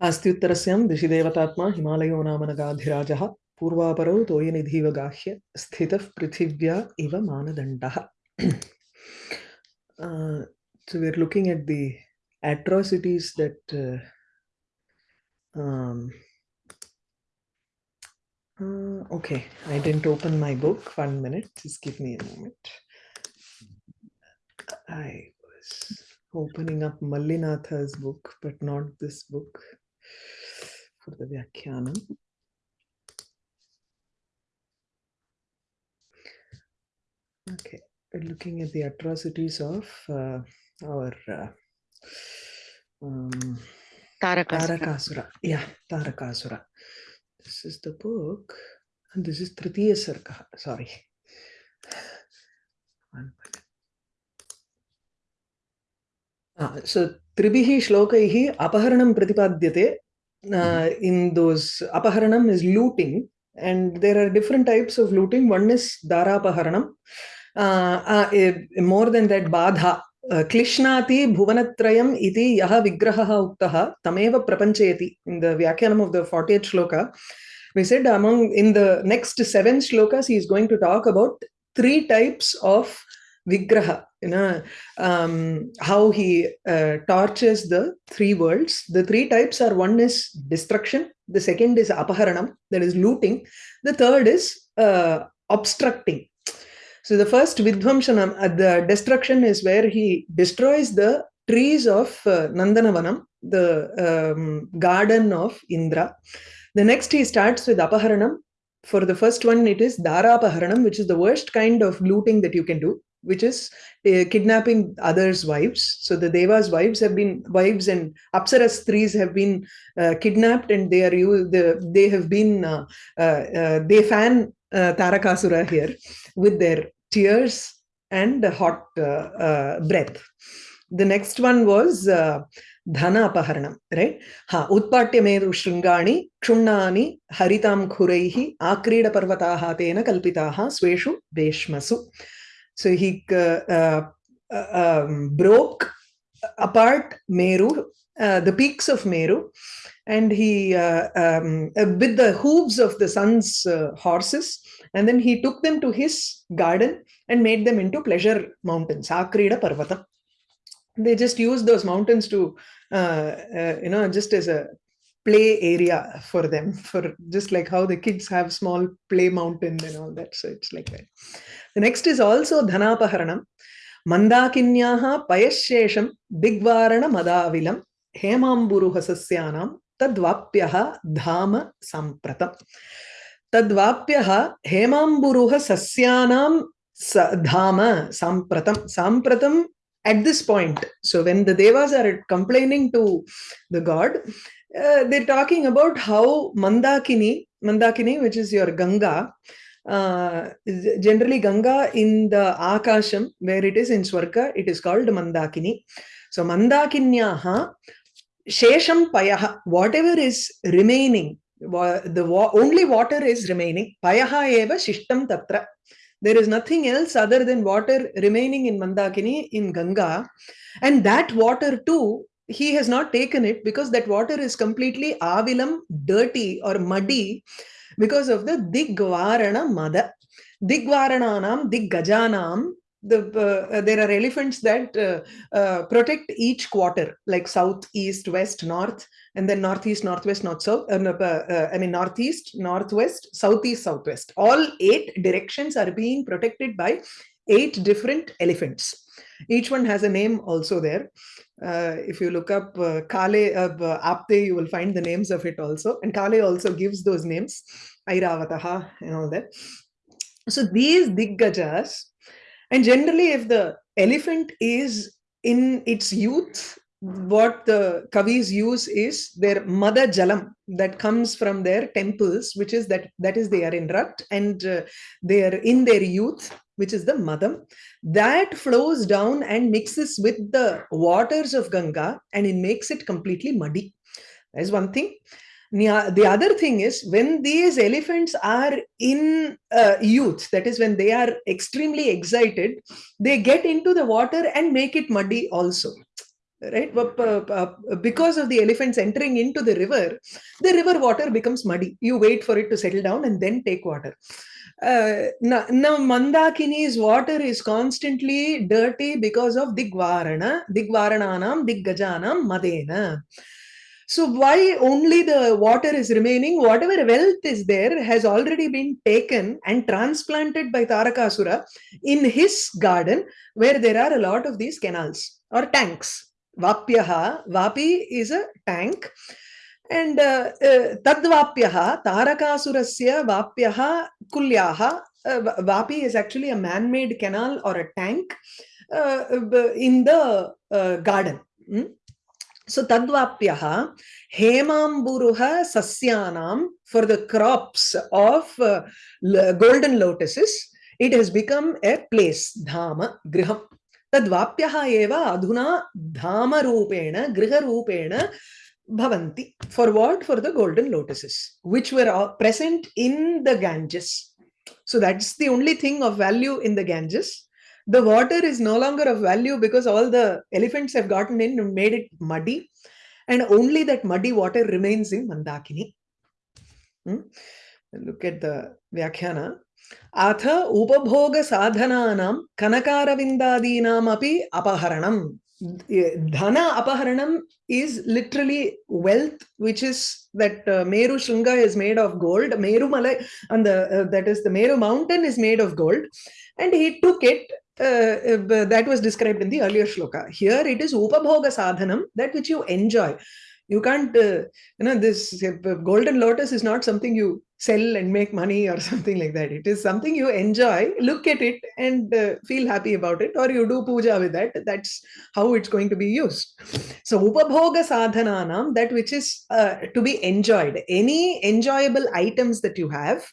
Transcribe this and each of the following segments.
अस्तुतर दिशिदेवतात्मा हिमालयो नाम नगाधिराज पूर्वापर तोय गाह्य स्थित पृथिव्या इव मानदंड so we looking at the atrocities that okay I didn't open my book one minute give me moment opening up Mallinatha book but not this book for the Vyakhyanam. Okay, we're looking at the atrocities of uh, our uh, um, Tarakasura. Tarakasura. Yeah, Tarakasura. This is the book, and this is Tritiya Sarga. Sorry. One minute. सो त्रिभिः श्लोकैः अपहरणं प्रतिपाद्यते in those अपहरणम् is looting and there are different types of looting. One is dharapaharanam uh, uh, more than that badha क्लिश्नाति भुवनत्रयम् इति यः विग्रहः उक्तः तमेव प्रपञ्चयति in the व्याख्यानम् of the forty eight shloka we said among in the next seven shlokas he is going to talk about three types of vigraha you know um, how he uh, tortures the three worlds the three types are one is destruction the second is apaharanam that is looting the third is uh, obstructing so the first Vidvamshanam, uh, the destruction is where he destroys the trees of uh, Nandanavanam, the um, garden of Indra. The next he starts with Apaharanam. For the first one, it is dharapaharanam which is the worst kind of looting that you can do, which is uh, kidnapping others' wives. So the Devas' wives have been, wives and Apsaras trees have been uh, kidnapped and they are, you, the, they have been, uh, uh, they fan Tarakasura here with their tears and hot uh, uh, breath. The next one was uh, right? Ha, Utpatya Meru Shringani, Kshunani, Haritam Khuraihi, Akrida Parvataha Tena Kalpitaha, Sweshu Veshmasu. So he uh, um, broke apart Meru, uh, the peaks of Meru, and he, uh, um, with the hooves of the sun's horses, and then he took them to his garden and made them into pleasure mountains, Akrida Parvatam. They just used those mountains to, uh, uh, you know, just as a play area for them for just like how the kids have small play mountain and all that. So it's like that. The next is also dhanapaharanam mandakinyaha payashesham digvarana madavilam hemamburuha sasyanam tadvapyaha dhama sampratam. तद्वाप्यः dhama सस्यानां धाम साम्प्रतं sampratam at this point. So when the devas are complaining to the god uh, they're talking about how mandakini mandakini which is your ganga uh, generally ganga in the akasham where it is in swarga it is called mandakini. So mandakinyaha shesham payah whatever is remaining the only water is remaining payaha eva shishtam tatra. There is nothing else other than water remaining in mandakini in ganga. And that water too he has not taken it because that water is completely avilam dirty or muddy because of the digvarana mada. Digvarananam diggajanam the uh, there are elephants that uh, uh, protect each quarter like south east west north and then northeast northwest north south uh, uh, i mean northeast northwest southeast southwest all eight directions are being protected by eight different elephants each one has a name also there. Uh, if you look up uh, kale uh, apte you will find the names of it also. And kale also gives those names airavataha and all that. So these diggajas and generally, if the elephant is in its youth, what the kavis use is their mada jalam that comes from their temples, which is that that is they are in rut and uh, they are in their youth, which is the madam, that flows down and mixes with the waters of Ganga and it makes it completely muddy. That is one thing the other thing is when these elephants are in uh, youth that is when they are extremely excited they get into the water and make it muddy also right? Uh, uh, because of the elephants entering into the river, the river water becomes muddy. You wait for it to settle down and then take water. Uh, now, now Mandakini's water is constantly dirty because of Digvarana, Digvarananam, Diggajanam, Madena. So why only the water is remaining? Whatever wealth is there has already been taken and transplanted by Tarakasura in his garden where there are a lot of these canals or tanks. Vapyaha, Vapi is a tank. And तद्वाप्य Tarakasur वाप्य कुल्या is actually a man made canal or a tank in the garden so तद्वाप्य हेमांबुरु सस्याना for the crops of golden lotuses it has become a place धाम गृह तद्वाप्य अधुना धाम रूपेण गृह Bhavanti. For what? For the golden lotuses, which were present in the Ganges. So that's the only thing of value in the Ganges the water is no longer of value because all the elephants have gotten in and made it muddy and only that muddy water remains in Mandakini. Hmm? Look at the Vyakhyana. अथ उपभोगसाधनानां कनकारविन्दादीनामपि अपहरणं dhana Apaharanam is literally wealth which is that uh, meru shringa is made of gold. Meru malai and the uh, that is the meru mountain is made of gold. And he took it uh, that was described in the earlier shloka. Here it is upabhoga sadhanam that which you enjoy. You can't uh, you know this uh, golden lotus is not something you sell and make money or something like that. It is something you enjoy look at it and uh, feel happy about it or you do puja with that. That's how it's going to be used. So upabhoga sadhananam that which is uh, to be enjoyed. Any enjoyable items that you have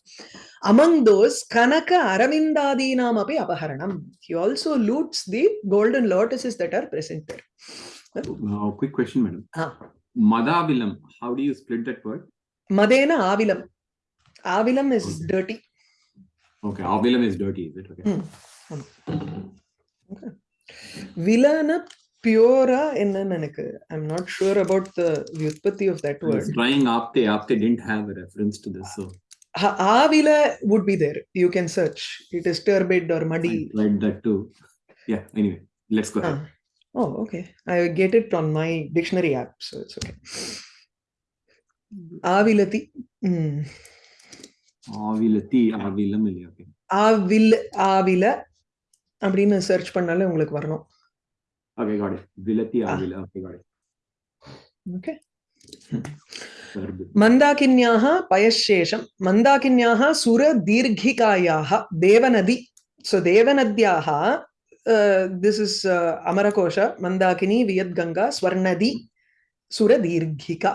among those kanaka aravindadinam api apaharanam. He also loots the golden lotuses that are present there uh, quick question madam. Ah. Madavilam, how do you split that word? Madena Avilam. Avilam is okay. dirty. Okay, Avilam is dirty, is it? Okay. Mm. okay. Vilana pura I'm not sure about the utpatti of that word. I was trying Apte. Apte didn't have a reference to this. So Avila would be there. You can search. It is turbid or muddy. I that too. Yeah, anyway, let's go ahead. Ah. Oh, okay. I get it on my dictionary app, so it's okay. Avilati. Mm. அப்படின்னு search பண்ணாலே உங்களுக்கு வரணும். Okay got it விலத்தி ஆவில. Okay got it okay மந்தாகின்யாः பயசேஷம் மந்தாகின்யாः சுர தீர்கிகாயாः தேவநதி. ஸோ தேவநத்யாः திஸ் இஸ் அமரகோஷ மந்தாகினி வியத்கங்கா ஸ்வர்ணதி சுர தீர்கிகா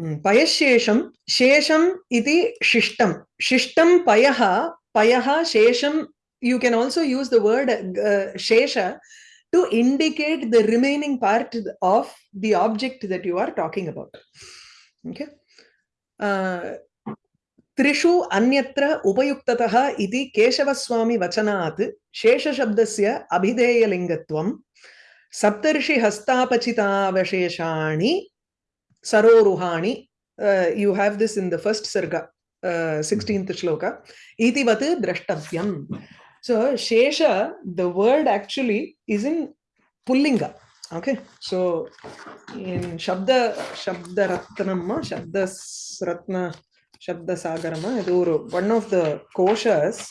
पयःशेषं, शेषम इति शिष्टम शिष्टम पयः पयः, शेषं you can also use the word शेष to indicate the remaining part of the object that you are talking about. Okay. Uh, त्रिषु अन्यत्र उपयुक्ततः इति केशवस्वामी वचनात् शेषशब्दस्य अभिधेयलिङ्गत्वं सप्तर्षिहस्तापचितावशेषाणि सप्तर्षि हस्तापचितावशेषाणि सरोरुहाणि you have this in the first सर्ग सिक्स्टीन्त् श्लोक इतिवत् द्रष्टव्यम् सो शेष the word actually is in पुल्लिङ्ग okay so in shabda shabdaratnam shabdasratna Shabdasagarama, one of the koshas,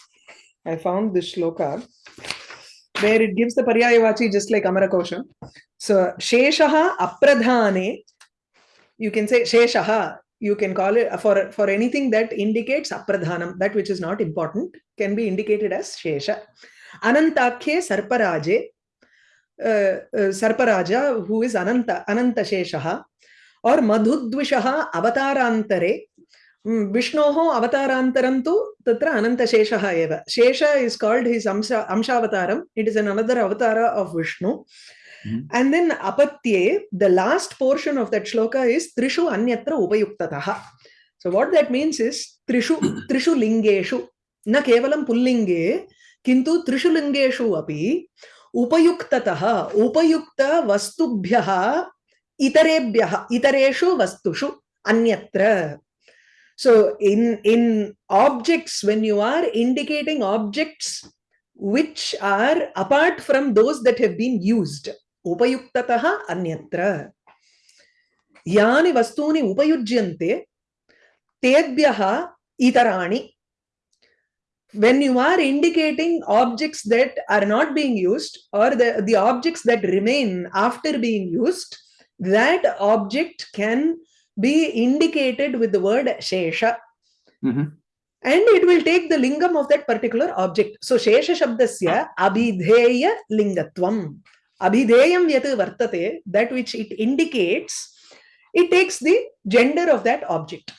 I found this shloka where it gives the Paryayavachi just like Amara Kosha. So, Sheshaha Apradhane, you can say Sheshaha, you can call it for, for anything that indicates Apradhanam, that which is not important, can be indicated as Shesha. Anantakhe Sarparaje, uh, uh, Sarparaja, who is Ananta, Ananta Sheshaha, or Madhudvishaha Avatarantare, विष्णोः अवतारान्तरं तु तत्र अनन्तशेषः एव शेष is called his अंश अंशावतारम् it is an another avatar of Vishnu and then apatye the last portion of that shloka is trishu anyatra upayuktatah so what that means is trishu trishu lingeshu na kevalam pullinge kintu trishu lingeshu api उपयुक्ततः उपयुक्तवस्तुभ्यः इतरेभ्यः इतरेषु वस्तुषु अन्यत्र so in in objects when you are indicating objects which are apart from those that have been used उपयुक्ततः अन्यत्र यानि वस्तूनि उपयुज्यन्ते तेभ्यः इतराणि when you are indicating objects that are not being used or the, the objects that remain after being used that object can be indicated with the word shesha Mhm. and it will take the lingam of that particular object so shesha shabdasya abhidheya lingatvam abhidheyam yat vartate that which it indicates it takes the gender of that object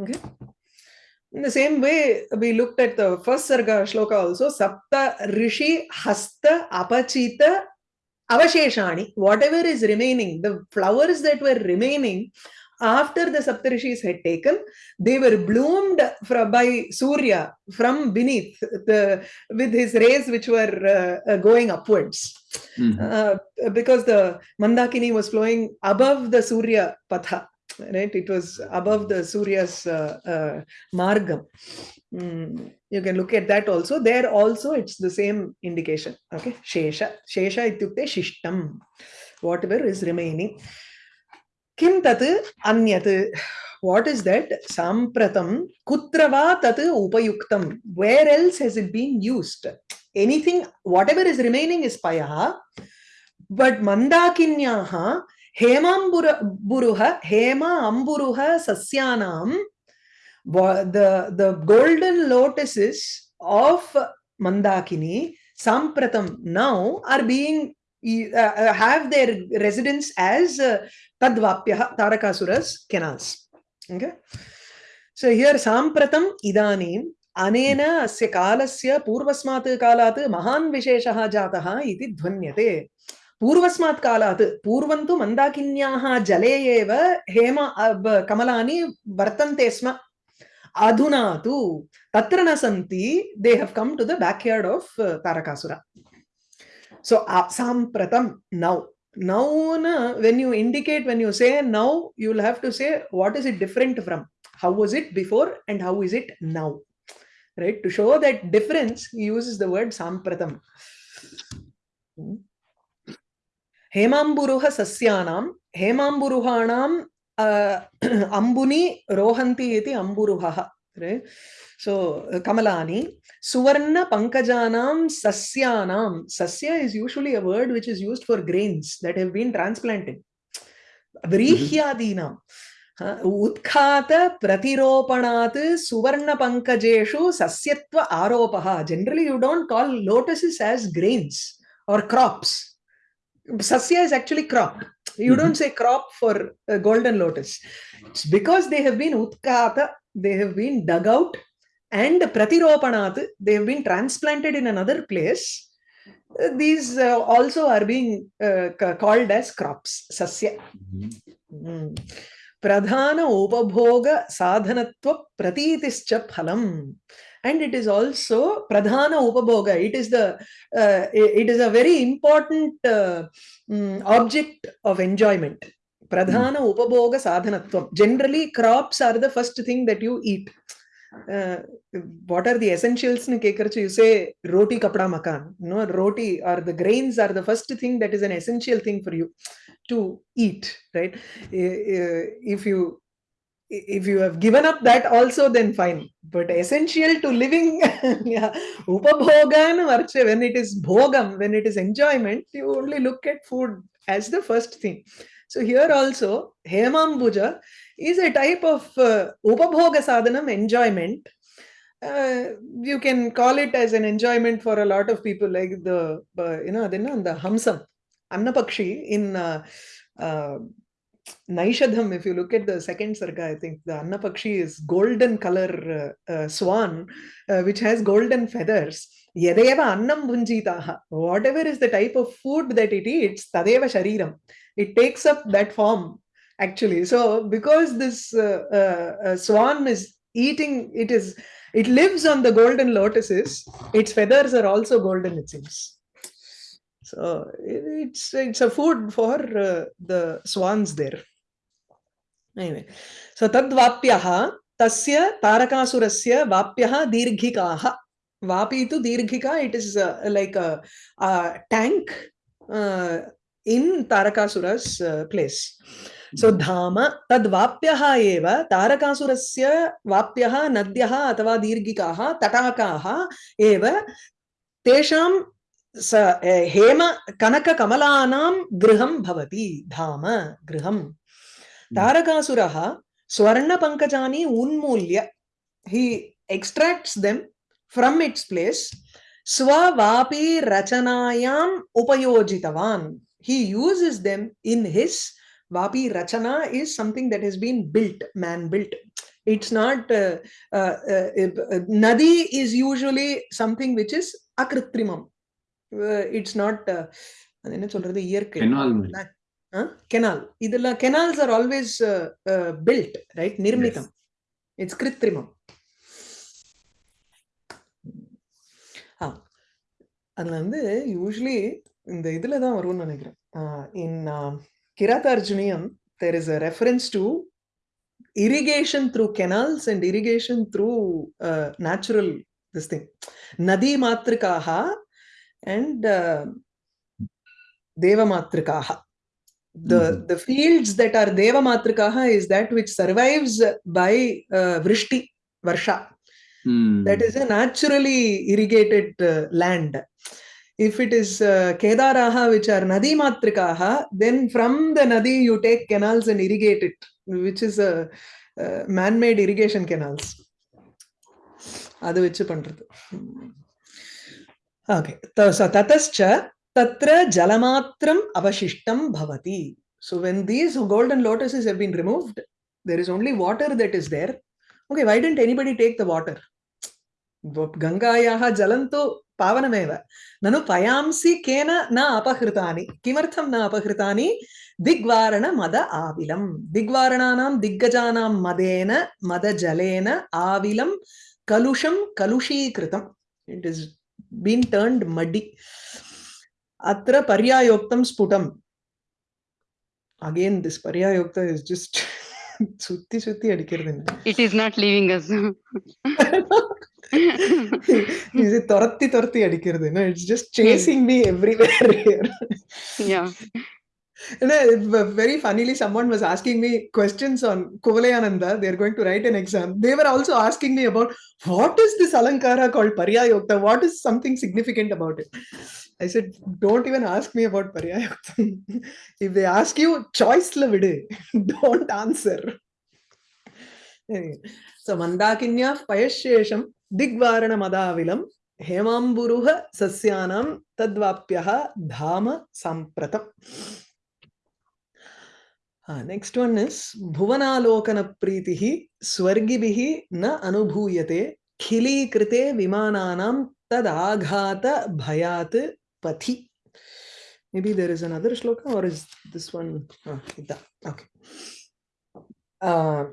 okay in the same way we looked at the first sarga shloka also sapta rishi hasta apachita avasheshani whatever is remaining the flowers that were remaining after the saptarishis had taken they were bloomed from, by surya from beneath the with his rays which were uh, uh, going upwards. Mhm. uh, because the mandakini was flowing above the surya patha right? It was above the surya's uh, uh, margam. Mm, you can look at that also. There also it's the same indication okay? Shesha shesha ityukte shishtam whatever is remaining tat anyat what is that sampratam kutra va tat upayuktam where else has it been used anything whatever is remaining is payah but mandakinyaha hemambura buruha hema amburuha sasyanam wa- the the golden lotuses of mandakini sampratam now are being uh, uh, have their residence as uh, tadvapyah tarakasuras canals okay so here sampratam idanim अनेन अस्य कालस्य पूर्वस्मात् कालात् महान् विशेषः जातः इति ध्वन्यते पूर्वस्मात् कालात् पूर्वं तु मन्दाकिन्याः जले एव हेम अ, ब- कमलानि वर्तन्ते स्म अधुना तु तत्र न सन्ति दे have come to the बैक्यार्ड of Tarakasur सो साम्प्रतं नौ नौ न when you indicate when you say now you will have to say what is it different from how was it before and how is it now right to show that difference he uses the word sampratam Hmm. हेमाम्बुरुह सस्यानां हेमाम्बुरुहाणां uh, अम्बुनि रोहन्ति इति अम्बुरुहः right? so uh, kamalani suvarna pankajanam sasyanam sasya is usually a word which is used for grains that have been transplanted व्रीह्यादीनां उत्खात प्रतिरोपणात् सुवर्णपङ्कजेषु सस्यत्व आरोपः generally you don't call lotuses as grains or crops sasya is actually crop you Mhm. don't say crop for a golden lotus it's because they have been utkata they have been dug out and pratiropanat they have been transplanted in another place. These uh, also are being uh, called as crops sasya. Mhm. Mm. pradhana upabhoga sadhanatva pratitischa phalam. And it is also pradhana upabhoga. It is the uh, it is a very important uh, mm, object of enjoyment pradhana upabhoga sadhanatvam generally crops are the first thing that you eat uh, what are the essentials in kekarchu you say roti kapda makan no roti or the grains are the first thing that is an essential thing for you to eat right if you if you have given up that also then fine but essential to living yeah upabhogan when it is bhogam when it is enjoyment you only look at food as the first thing so here also hemambuja is a type of uh, upabhoga sadhanam enjoyment uh, you can call it as an enjoyment for a lot of people like the uh, you know the, the hamsam annapakshi in uh, uh, Naishadham, if you look at the second sarga, I think the Annapakshi is golden color uh, uh, swan, uh, which has golden feathers. Yadeva annam bhunjitaha. Whatever is the type of food that it eats, tadeva shariram. It takes up that form, actually. So, because this uh, uh, uh, swan is eating, it is, it lives on the golden lotuses. Its feathers are also golden, it seems. So it's it's a food for uh, the swans there. Anyway, so tadvapyah tasya tarakasuraस्य vapyah dirghikaah. Vapi tu dirghika, it is uh, like a, a tank uh, in Tarakasura's uh, place. So Dhama tad tadvapyaha eva Tarakasurasya vapyaha nadyaha atava dirgikaha tatakaha eva tesham sa, eh, hema kanaka kamalanam griham कनककमलानां गृहं भवति धाम swarna pankajani unmulya. He extracts them from its place. Swa vapi rachanayam upayojitavan. he uses them in his vapi rachana is something that has been built man built it's not uh, uh, uh, uh, nadi is usually something which is akritrimam uh, it's not uh, அது என்ன சொல்றது இயற்கை Canal மாதிரி. Canal இதெல்லாம் canals are always build right நிர்மிதம் it's கிருத்ரிமம் ஆ அதுல வந்து usually இந்த இதுல தான் வரும்னு நினைக்கிறேன் in Kiratarjuniyam there is a reference to uh, natural this thing nadi matrikaha and uh, deva matrikaha the Mhm. the fields that are deva matrikaha is that which survives by uh, vrishti varsha Hmm. that is a naturally irrigated uh, land if it is uh, Kedaraha, which are Nadi Matrikaha, then from the Nadi you take canals and irrigate it, which is a, uh, man-made irrigation canals. Hmm. Okay. So, bhavati. So, when these golden lotuses have been removed, there is only water that is there. Okay, why didn't anybody take the water? Gangayaha jalanto పావనమేవ నను పయాంసి కేన నా అపహృతాని కిమర్థం నా అపహృతాని దిగ్వారణ మద ఆవిలం దిగ్వారణానాం దిగ్గజానాం మదేన మద జలేన ఆవిలం కలుషం కలుషీకృతం it is been turned muddy అత్ర పర్యాయోక్తం స్ఫుటం అగైన్ దిస్ పర్యాయోక్త ఇస్ జస్ట్ సుత్తి సుత్తి அடிக்கிறது it is not leaving us இது துரத்தி துரத்தி அடிக்கிறது it's just chasing me everywhere uh, v- very funnily, someone was asking me questions on Kuvalayananda. They're going to write an exam. They were also asking me about what is this Alankara called Paryayokta? What is something significant about it? I said, don't even ask me about Paryayokta. if they ask you, choice la vidu. don't answer. Anyway, so Mandakinya Payashesham दिग्वारणमदाविलं हेमाम्बुरुः सस्यानां तद्वाप्यः धाम साम्प्रतम्। Next one is भुवनालोकनप्रीतिः स्वर्गिभिः न अनुभूयते खिलीकृते विमानानां तदाघातभयात् पथि। Maybe there is another shloka or is this one? Oh, okay. Uh,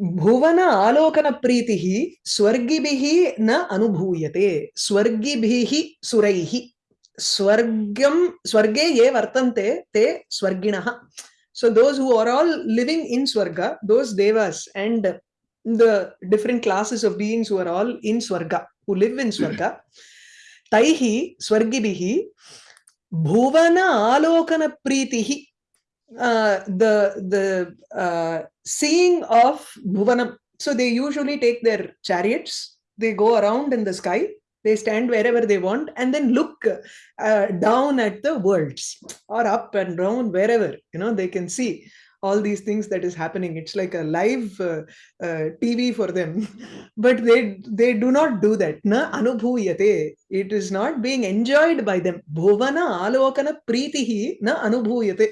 भुवन आलोकन प्रीति स्वर्गिभि न अनुभूयते। स्वर्गिभि सुरैहि स्वर्गम स्वर्गे ये वर्तन्ते, ते स्वर्गिणः। So those who are all living in swarga those devas and the different classes of beings who are all in swarga who live इन स्वर्ग तैहि स्वर्गिभि भुवन आलोकन प्रीति uh, the the uh, seeing of bhuvanam so they usually take their chariots they go around in the sky they stand wherever they want and then look uh, down at the worlds or up and down wherever you know they can see all these things that is happening. It's like a live uh, uh, tv for them. But they they do not do that. Na anubhuyate. It is not being enjoyed by them. Bhuvana alokana pritihi na anubhuyate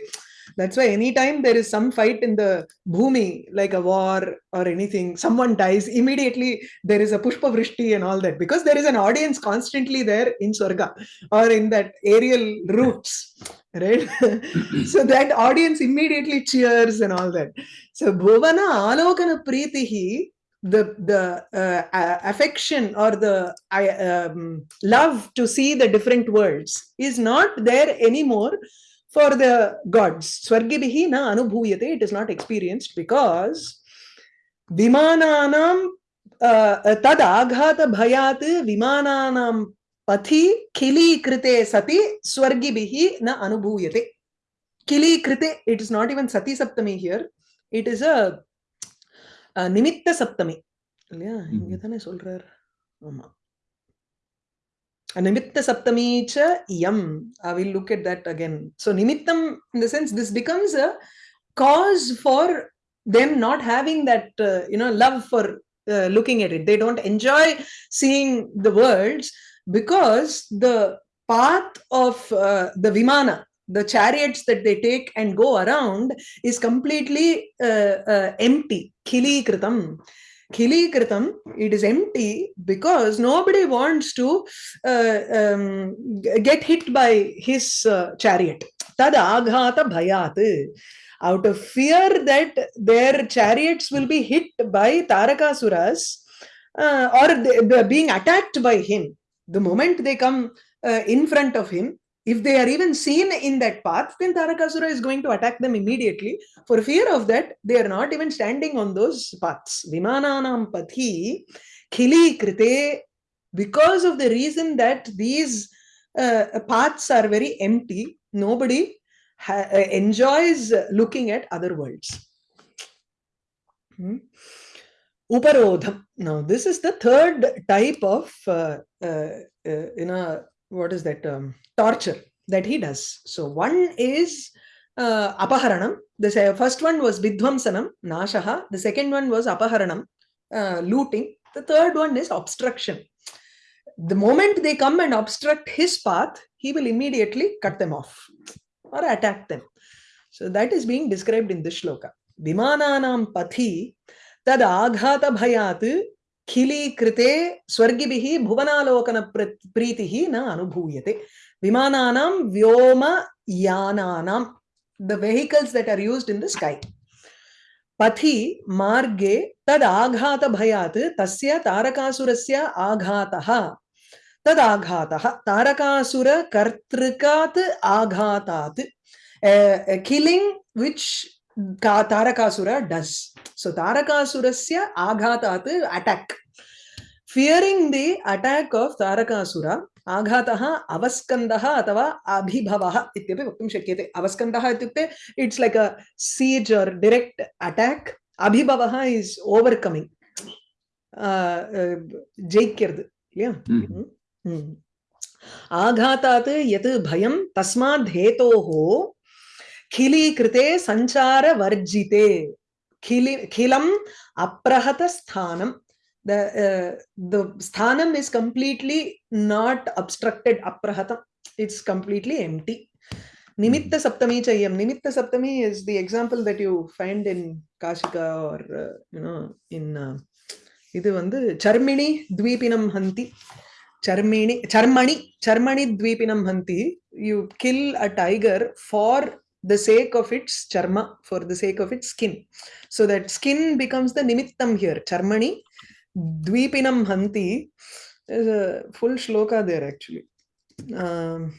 that's why anytime there is some fight in the bhumi like a war or anything someone dies immediately there is a pushpa vrishti and all that. Because there is an audience constantly there in swarga or in that aerial routes, right? So that audience immediately cheers and all that. So bhuvana alokana pritihi the the uh, affection or the I, um, love to see the different worlds is not there anymore for the gods swargibhihi na anubhuyate it is not experienced because vimananam uh, tad aghata bhayat vimananam pathi khili krite sati swargibhihi na anubhuyate khili krite it is not even sati saptami here it is a அஹ் நிமித்த சப்தமி இல்லையா இங்க தானே சொல்றார் ஆமா Nimitta Saptami cha yam. I will look at that again. So Nimittam, in the sense, this becomes a cause for them not having that, uh, you know, love for uh, looking at it. They don't enjoy seeing the words because the path of uh, the Vimana, the chariots that they take and go around is completely uh, uh, empty. Kili kritam khili kritam it is empty because nobody wants to uh, um, get hit by his uh, chariot. Tad bhayat. Out of fear that their chariots will be hit by tarakasuras uh, or they, being attacked by him the moment they come uh, in front of him if they are even seen in that path, then Tarakasura is going to attack them immediately. For fear of that, they are not even standing on those paths. Vimananam pathi khili krite, because of the reason that these uh, paths are very empty, nobody uh, enjoys looking at other worlds. Hmm. Uparodham. Now, this is the third type of, uh, uh, uh, you know, what is that um, torture that he does. So one is uh, apaharanam. The first one was vidvamsanam nashaha the second one was apaharanam uh, looting. The third one is obstruction. The moment they come and obstruct his path he will immediately cut them off or attack them. So that is being described in this shloka. Vimananam pathi tad aghata bhayat खिली खिलीकृते स्वर्गिभिः भुवनालोकनप्र प्रीतिः न अनुभूयते। विमानानां व्योमयानानां the vehicles that are used in the sky पथि मार्गे तद आघात भयात तस्य तारकासुरस्य आघातः। तद आघातः तारकासुर तारकासुरकर्तृकात् आघातात् killing which Tarakasura does. So Tarakasurasya aghatat attack. Fearing the attack of Tarakasura, आघातः अवस्कन्दः अथवा अभिभवः इत्यपि वक्तुं शक्यते अवस्कन्दः इत्युक्ते it's like a siege or direct attack अभिभवः इस् ओवर्कमिङ्ग् जैक्यर्द् இல்லையா Mhm. ம். आघातात् यत् भयं तस्माद् हेतोः खिलीकृते सञ्चारवर्जिते खिलि खिलम् अप्रहतस्थानं the uh, the sthanam is completely not obstructed aprahatam it's completely empty nimitta saptami chayam nimitta saptami is the example that you find in kashika or uh, you know in uh, இது வந்து சர்மிணி द्वीपिनं हन्ति charmini charmani charmani dvipinam hanti you kill a tiger for the sake of its charma, for the sake of its skin. So that skin becomes the nimittam here. Charmani, dvipinam hanti. There's a full shloka there actually. Um,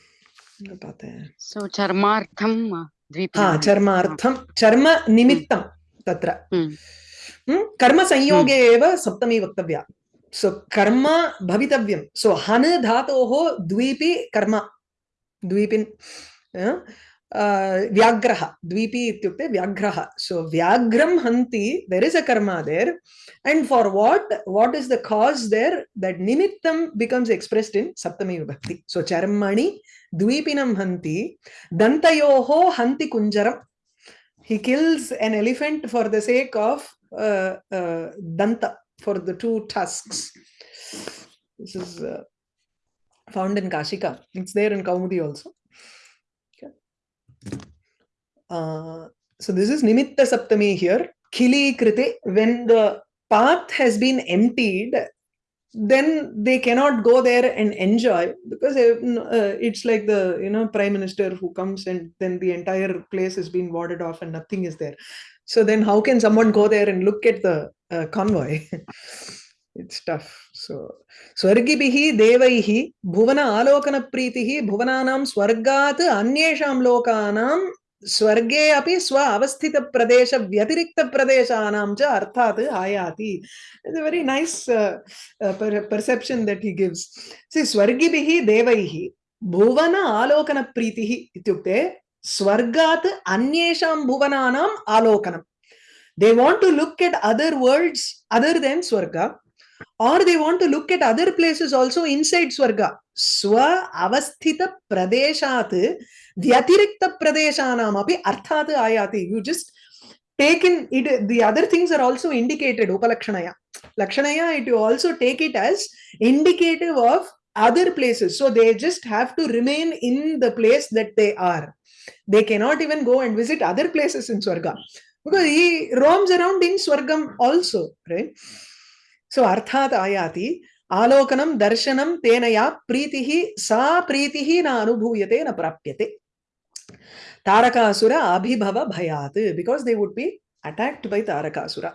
so charmartham dvipinam ha charmartham charma nimittam हाँ चर्मार्थं चर्म निमित्तं तत्र कर्मसंयोगे एव सप्तमी वक्तव्या सो कर्म भवितव्यं सो हन् dvipi karma. Dvipin. Yeah? व्याघ्रः द्वीपि इत्युक्ते व्याघ्रः सो व्याघ्रं हन्ति देर् इस् अ कर्म there and for what what is the cause there that nimittam becomes expressed in saptami vibhakti so charmani dvipinam hanti dantayoho hanti kunjaram he kills an elephant for the sake of uh, uh, danta for the two tusks this is uh, found in kashika it's there in kaumudi also okay. uh, so this is nimitta saptami here. Khili krite when the path has been emptied then they cannot go there and enjoy because uh, it's like the you know prime minister who comes and then the entire place has been warded off and nothing is there. So then how can someone go there and look at the uh, convoy it's tough so स्वर्गिभिः देवैः भुवन आलोकनप्रीतिः भुवनानां स्वर्गात् अन्येषां लोकानां स्वर्गे अपि स्व अवस्थितप्रदेशव्यतिरिक्तप्रदेशानां च अर्थात् आयाति it's a very nice perception that he gives सि स्वर्गिभिः देवैः भुवन आलोकनप्रीतिः इत्युक्ते स्वर्गात् अन्येषां भुवनानाम् आलोकनं they want to look at other worlds other than swarga. Or they want to look at other places also inside swarga. Swa avasthita pradeshat vyatirikta pradeshanam api arthat ayati. You just take in it the other things are also indicated upalakshanaya. Lakshanaya it you also take it as indicative of other places. So they just have to remain in the place that they are. They cannot even go and visit other places in swarga. Because he roams around in swargam also right सो अर्थात् आयाति, आलोकनं, दर्शनं, तेन या सा प्रीति न अभूयते न प्राप्यते। तारकासुर अभिभव भयात् because they would be attacked by Tarakasura.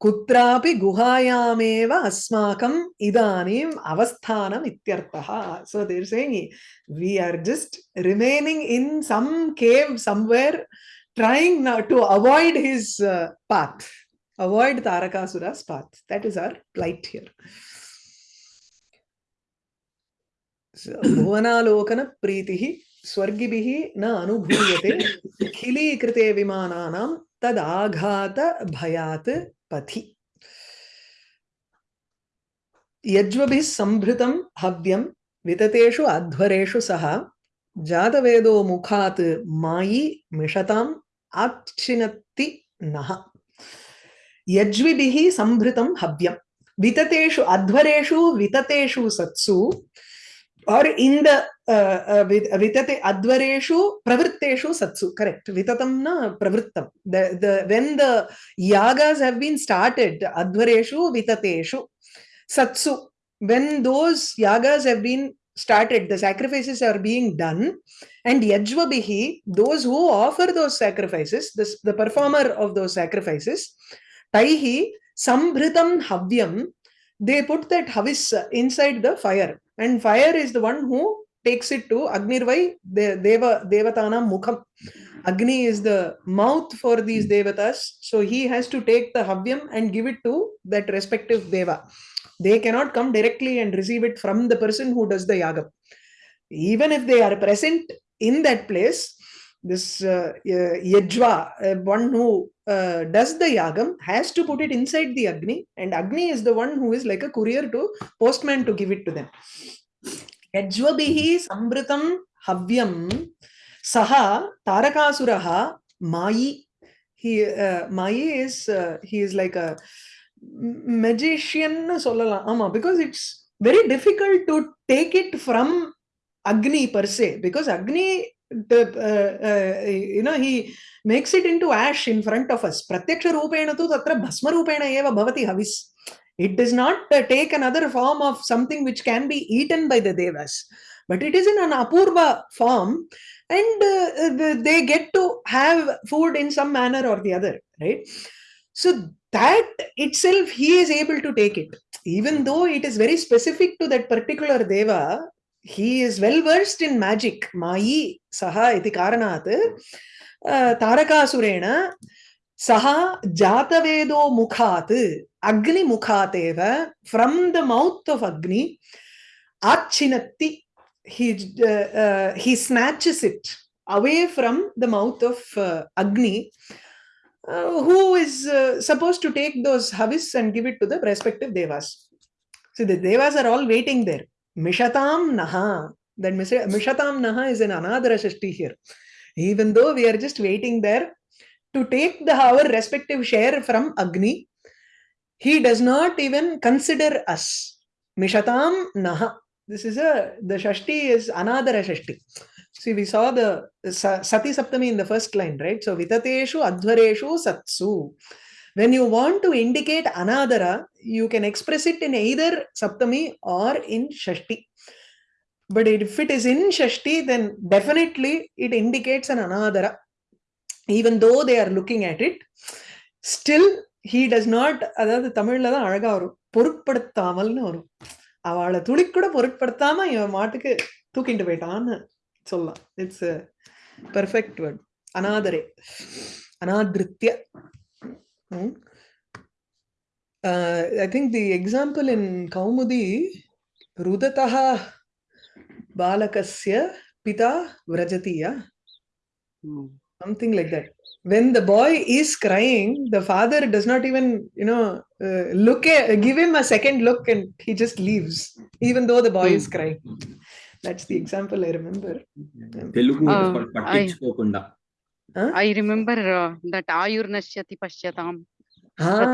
कुत्रापि गुहायामेव अस्माकम् इदानीम् अवस्थानम् इत्यर्थः। So they're saying we are just remaining in some cave somewhere trying to avoid his path avoid tarakasura's path. That is our plight here. भुवनालोकन प्रीतिः स्वर्गिभिः न अनुभूयते खिलीकृते विमानानां तदाघात भयात् पथि यज्वभिः सम्भृतं हव्यं विततेषु अध्वरेषु सह जातवेदो मुखात् मायि मिषताम् आच्छिनत्ति नः यज्विभिः सम्भृतं हव्यं विततेषु अध्वरेषु विततेषु सत्सु the uh, uh, vitate advareshu pravritteshu satsu correct vitatam na pravrittam the the when the yagas have been started advareshu vitateshu satsu when those yagas have been started the sacrifices are being done and yajvabihi those who offer those sacrifices this, the performer of those sacrifices taihi sambhritam havyam they put that havis inside the fire. And fire is the one who takes it to agnirvai deva devatanam mukham. Agni is the mouth for these devatas so he has to take the havyam and give it to that respective deva. They cannot come directly and receive it from the person who does the yaga even if they are present in that place this uh, uh yajva, uh, one who uh, does the yagam, has to put it inside the Agni, and Agni is the one who is like a courier to postman to give it to them. Yajvabihi sambritam havyam saha tarakasuraha mayi. He, uh, mayi is, uh, he is like a magician, ama, because it's very difficult to take it from Agni per se, because Agni uh, uh, you know he makes it into ash in front of us. Pratyaksha rupena tu tatra bhasma rupena eva bhavati havis. It does not uh, take another form of something which can be eaten by the devas. But it is in an apurva form and they get to have food in some manner or the other right? So that itself he is able to take it. Even though it is very specific to that particular deva he is well versed in magic mayi saha iti uh, tarakasurena saha jatavedo mukhat agni mukhateva from the mouth of agni achinatti he uh, he snatches it away from the mouth of uh, agni uh, who is supposed to take those havis and give it to the respective devas. So the devas are all waiting there. mishatam naha that mishatam naha is an anadara shashti here. Even though we are just waiting there to take the our respective share from agni he does not even consider us. Mishatam naha. This is a the shashti is anadara shashti. See we saw the sati saptami in the first line right? So vitateshu adhvareshu satsu. When you want to indicate anadara you can express it in either Saptami or in Shashti. But if it is in Shashti, then definitely it indicates an Anadara. Even though they are looking at it, still he does not அதாவது தமிழ்ல தான் அழகா வரும். பொருட்படுத்தாமல்னு வரும். அவளை துளி கூட பொருட்படுத்தாம இவன் மாட்டுக்கு தூக்கிட்டு போயிட்டான்னு சொல்லலாம். இட்ஸ் பெர்ஃபெக்ட் வேர்ட் அனாதரே அனாதிருத்திய I think the example in Kaumudi balakasya pita vrajatiya, hmm. something like that. When the boy is crying the father does not even you know uh, look at, give him a second look and he just leaves even though the boy is hmm. crying. That's the example i remember. uh, pattichukokonda i remember uh, that ayurnashyati pashyatam ah.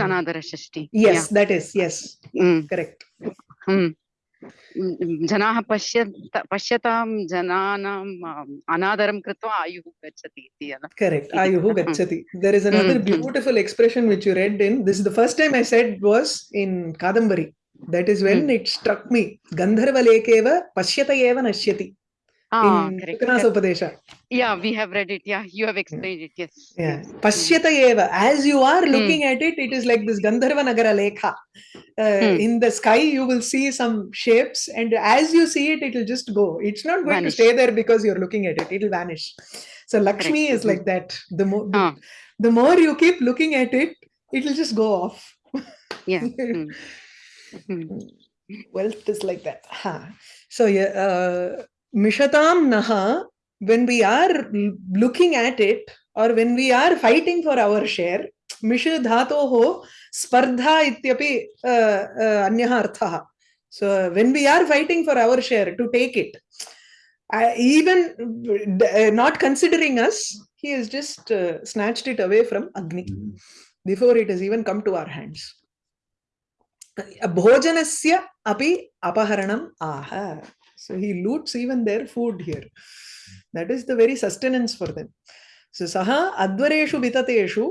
ah. another shashti yes yeah. that is yes. Mm. correct. Mm. जना पश्य पश्यता जनानाम् आयु कृत्वा आयुः गच्छति इति correct आयुः गच्छति. There is another beautiful expression which the first time I said was in Kadambari that is when it struck me गन्धर्वलेखेव पश्यत नश्यति in. Yeah, we have read it. Yeah, you have explained it. Yes. Yeah. Mm. Pashyata eva. As you are looking at it, it is like this Gandharva Nagara Lekha. Uh, Hmm. In the sky, you will see some shapes, and as you see it, it will just go. It's not going Vanish. to stay there because you're looking at it. It will vanish. So Lakshmi Correct. is like that. The more the, Ah, the more you keep looking at it, it will just go off. yeah. Mm. Mm. Wealth is like that. Ha. So yeah, uh, Mishatam Naha, when we are looking at it or when we are fighting for our share, Misha Dhatoho Spardha Ityapi uh, uh, Anyaha Arthaha. So when we are fighting for our share to take it, uh, even uh, not considering us, he has just uh, snatched it away from Agni before it has even come to our hands. भोजनस्य अपि अपहरणम् आह so he loots even their food here. That is the very sustenance for them. So saha advareshu vitateshu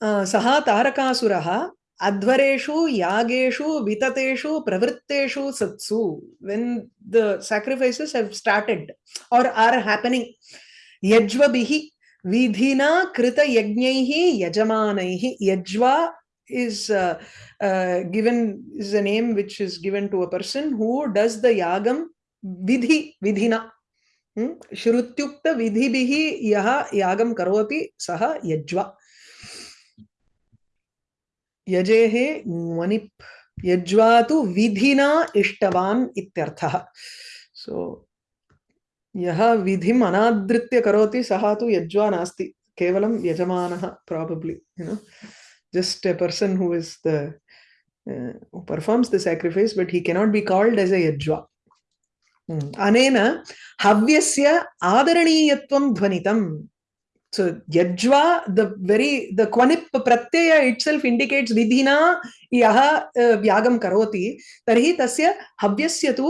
uh, saha tarakasuraha advareshu yageshu vitateshu pravritteshu satsu. When the sacrifices have started or are happening yajvabihi vidhina krita yagnaihi yajamanaihi yajva is uh, uh, given is a name which is given to a person who does the yagam विधि विधिना। हम्म? श्रुत्युक्त विधि भी यह यागम करोति सह यज्वा। यजे हे मनिप। यज्वा तो विधिना इष्टवान इत्यर्थः। सो so, यह विधि अनादृत्य करोति सह तो यज्वा नास्ति। केवलम यजमानः probably you know just a person who is the performs the sacrifice but he can not be called as a यज्वा Hmm. dhvanitam so yajva the very the kwanip pratyaya itself indicates vidhina yaha uh, yagam karoti tarhi tasya havyasya tu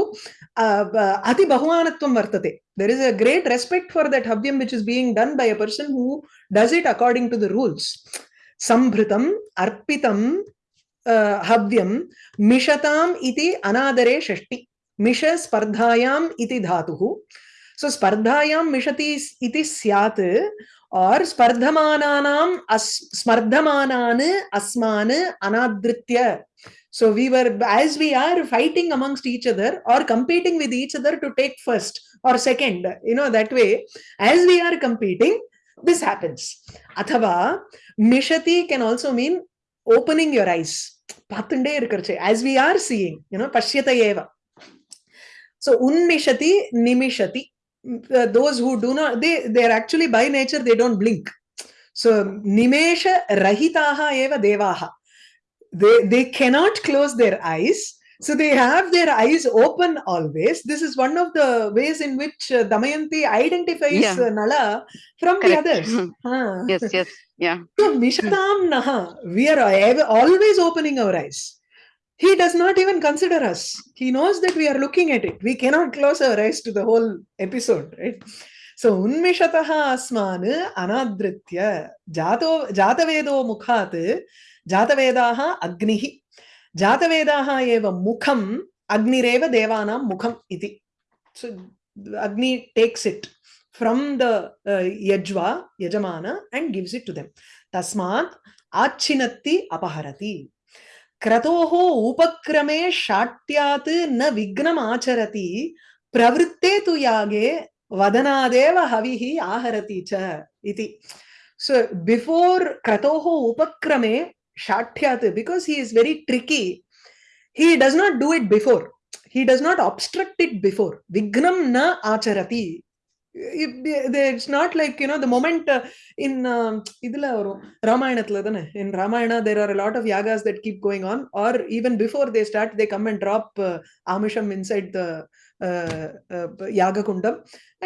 uh, uh, ati bahumanatvam vartate there is a great respect for that havyam which is being done by a person who does it according to the rules संभृतम अर्पितम हव्यम मिशताम इति अनादरे षष्टि मिश स्पर्धायाम इति धातुः सो स्पर्धायां मिशति इति स्यात् और स्पर्धमानानाम अस् स्पर्धमानान् अस्मान् अनादृत्य so we were as we are fighting amongst each other or competing with each other to take first or second you know that way as we are competing this happens athava mishati can also mean opening your eyes பார்த்துட்டே இருக்கிறச்சு as we are seeing you know pashyata eva So unmishati nimishati Uh, those who do not they they are actually by nature they don't blink so nimesha rahitaha eva devaha they they cannot close their eyes so they have their eyes open always this is one of the ways in which uh, damayanti identifies Yeah. uh, nala from Correct. the others Ah. Yes, yes. Yeah. So Mishatam Naha, we are always opening our eyes. He does not even consider us. He knows that we are looking at it. We cannot close our eyes to the whole episode, right? So unmishatah asman anadritya jato jatavedo mukhat jatavedaha agnihi jatavedaha eva mukham agnireva devanam mukham iti. So Agni takes it from the uh, yajva, yajamana, and gives it to them. Tasmat achinatti apaharati. क्रतोः उपक्रमे शाट्यात् न विघ्नम् आचरति प्रवृत्ते तु यागे वदनादेव हविः आहरति च इति। So before क्रतोः उपक्रमे शाठ्यात् because he is very tricky he does not do it before he does not obstruct it before विघ्नं न आचरति। It's not like you know the moment in இதுல வரும். ராமாயணத்துல தானே? In Ramayana there are lot of yagas that keep going on are even before they start they come and drop ஆமிஷம் inside the yaga kundam.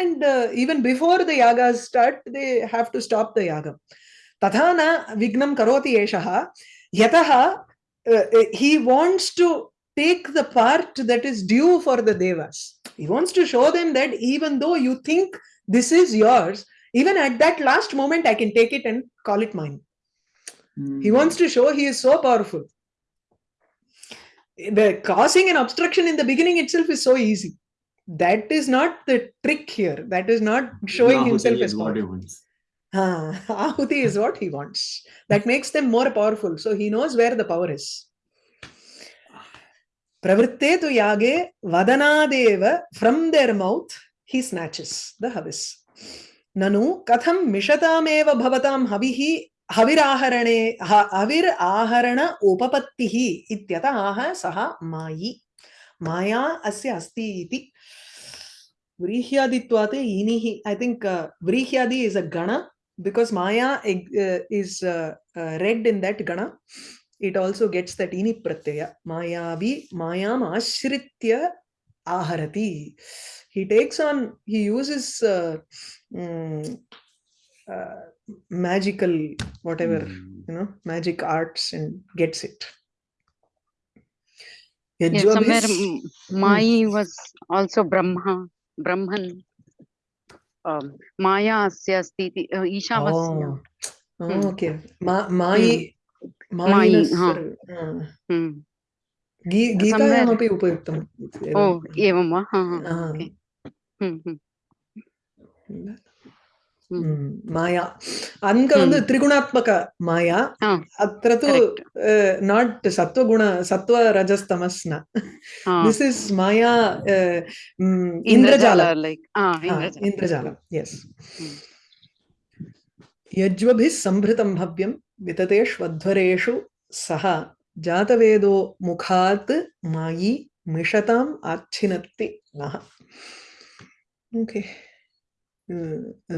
And uh, even before the yagas start they have to stop the yaga. tatha na vignam karoti eshaha yataha uh, he wants to take the part that is due for the devas he wants to show them that even though you think this is yours even at that last moment i can take it and call it mine he wants to show he is so powerful the causing an obstruction in the beginning itself is so easy that is not the trick here that is not showing Now himself as is what he powerful wants. Ah, Ahuti is what he wants. That makes them more powerful. So he knows where the power is. Pravritte tu yage vadanadeva from their mouth he snatches the havis. Nanu katham mishatameva bhavatam havihi havirāharane ha- havir aharana upapattihi ityatah saha mayi. Maya asya asti iti. Vrihyaditwate inihi. I think uh, Vrihyadi is a gana because Maya uh, is uh, uh, read in that gana, it also gets that ini pratyaya. Mayavi mayam ashritya aharati. He takes on, he uses uh, mm, uh, magical, whatever, Hmm. you know, magic arts and gets it. Yes, somewhere Yajvabhis- mm, Mai was also Brahma, Brahman. Um, Maya asya asti, iti, uh, Ishavasya. Oh, oh, Hmm. okay. Ma, Mai, गीतायामपि उपयुक्तम् ओ एवं वा माया अङ्क one त्रिगुणात्मक माया अत्र तु not सत्त्वगुण सत्त्वरजस्तमस् न दिस् इस् माया इन्द्रजाल इन्द्रजालं यस् यज्वभिः सम्भृतं भव्यं विततेष्वध्वरेषु सः जातवेदो मुखात् मायि मिषताम् आच्छिनत्ति नः। Okay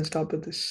stop this